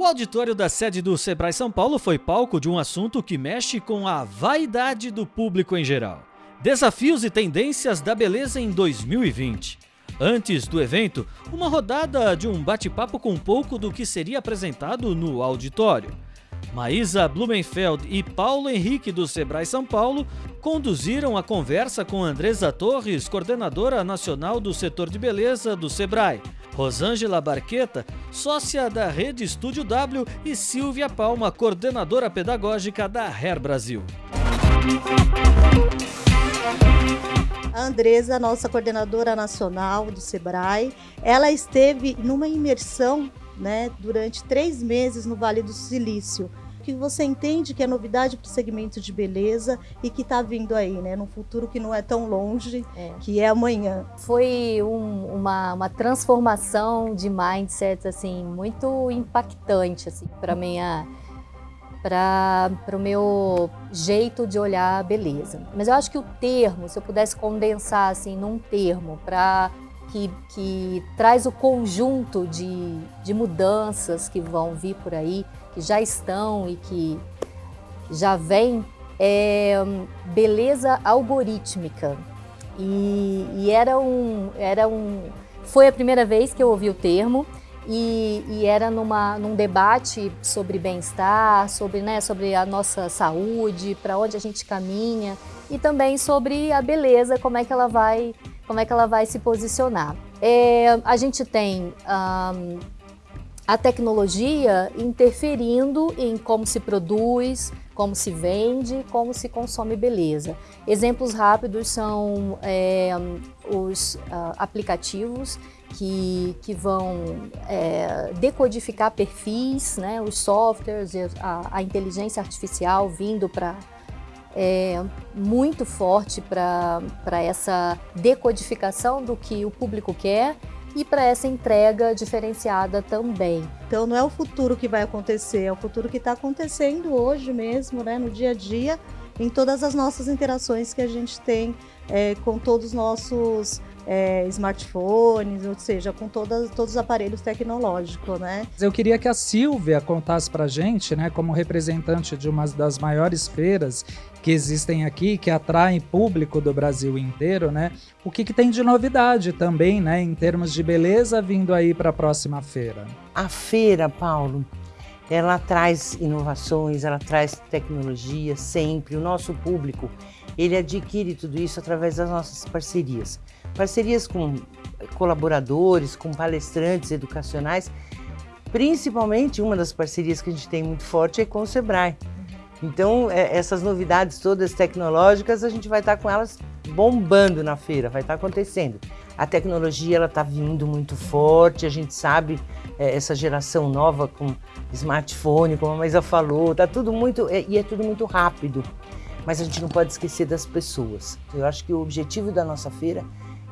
O auditório da sede do Sebrae São Paulo foi palco de um assunto que mexe com a vaidade do público em geral. Desafios e tendências da beleza em 2020. Antes do evento, uma rodada de um bate-papo com um pouco do que seria apresentado no auditório. Maísa Blumenfeld e Paulo Henrique do Sebrae São Paulo conduziram a conversa com Andresa Torres, coordenadora nacional do setor de beleza do Sebrae, Rosângela Barqueta, sócia da Rede Estúdio W e Silvia Palma, coordenadora pedagógica da Hair Brasil. A Andresa, nossa coordenadora nacional do Sebrae, ela esteve numa imersão né, durante três meses no Vale do Silício, que você entende que é novidade para o segmento de beleza e que está vindo aí, né, num futuro que não é tão longe, é. que é amanhã. Foi um, uma, uma transformação de mindset assim muito impactante assim para minha para o meu jeito de olhar a beleza. Mas eu acho que o termo, se eu pudesse condensar assim num termo para que, que traz o conjunto de, de mudanças que vão vir por aí, que já estão e que já vem, é beleza algorítmica. E, e, era, um, era um... Foi a primeira vez que eu ouvi o termo e, e era numa, num debate sobre bem-estar, sobre, né, sobre a nossa saúde, para onde a gente caminha e também sobre a beleza, como é que ela vai como é que ela vai se posicionar. É, a gente tem um, a tecnologia interferindo em como se produz, como se vende, como se consome beleza. Exemplos rápidos são é, os uh, aplicativos que, que vão é, decodificar perfis, né, os softwares, a, a inteligência artificial vindo para é, muito forte para essa decodificação do que o público quer e para essa entrega diferenciada também. Então não é o futuro que vai acontecer, é o futuro que está acontecendo hoje mesmo, né, no dia a dia, em todas as nossas interações que a gente tem é, com todos os nossos é, smartphones, ou seja, com todas, todos os aparelhos tecnológicos, né? Eu queria que a Silvia contasse para gente, né, como representante de uma das maiores feiras que existem aqui, que atraem público do Brasil inteiro, né? O que, que tem de novidade também, né, em termos de beleza vindo aí para a próxima feira? A feira, Paulo, ela traz inovações, ela traz tecnologia sempre. O nosso público, ele adquire tudo isso através das nossas parcerias. Parcerias com colaboradores, com palestrantes educacionais, principalmente uma das parcerias que a gente tem muito forte é com o Sebrae. Então, é, essas novidades todas tecnológicas, a gente vai estar com elas bombando na feira, vai estar acontecendo. A tecnologia ela está vindo muito forte, a gente sabe é, essa geração nova com smartphone, como a Maisa falou, tá tudo muito é, e é tudo muito rápido. Mas a gente não pode esquecer das pessoas. Eu acho que o objetivo da nossa feira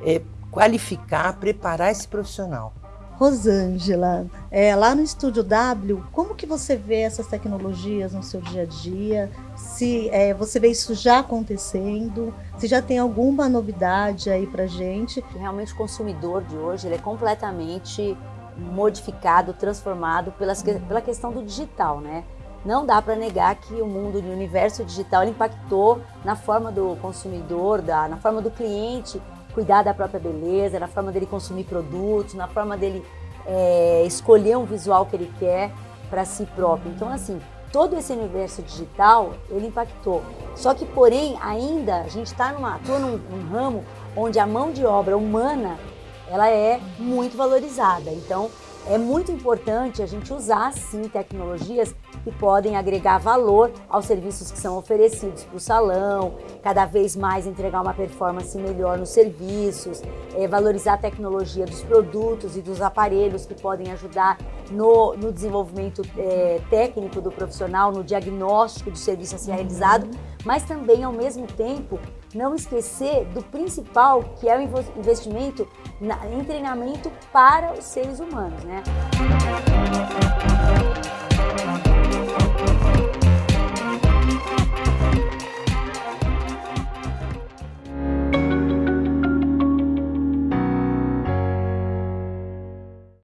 é qualificar, preparar esse profissional. Rosângela, é, lá no Estúdio W, como que você vê essas tecnologias no seu dia a dia? Se é, você vê isso já acontecendo? Se já tem alguma novidade aí pra gente? Realmente o consumidor de hoje ele é completamente modificado, transformado pelas, pela questão do digital, né? Não dá para negar que o mundo do universo digital impactou na forma do consumidor, da, na forma do cliente cuidar da própria beleza, na forma dele consumir produtos, na forma dele é, escolher um visual que ele quer para si próprio. Então, assim, todo esse universo digital, ele impactou. Só que, porém, ainda a gente está numa, num, num ramo onde a mão de obra humana, ela é muito valorizada. Então, é muito importante a gente usar, sim, tecnologias que podem agregar valor aos serviços que são oferecidos para o salão, cada vez mais entregar uma performance melhor nos serviços, é, valorizar a tecnologia dos produtos e dos aparelhos que podem ajudar no, no desenvolvimimento é, técnico do profissional, no diagnóstico do serviço a ser realizado, mas também, ao mesmo tempo, não esquecer do principal, que é o investimento em treinamento para os seres humanos. Né?